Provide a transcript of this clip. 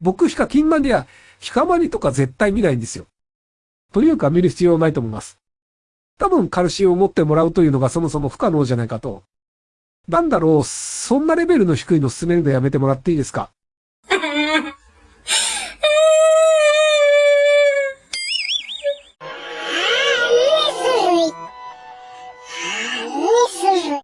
僕しかキンマニア、ヒカマニとか絶対見ないんですよ。というか見る必要ないと思います。多分カルシウムを持ってもらうというのがそもそも不可能じゃないかと。なんだろう、そんなレベルの低いの進めるのやめてもらっていいですか？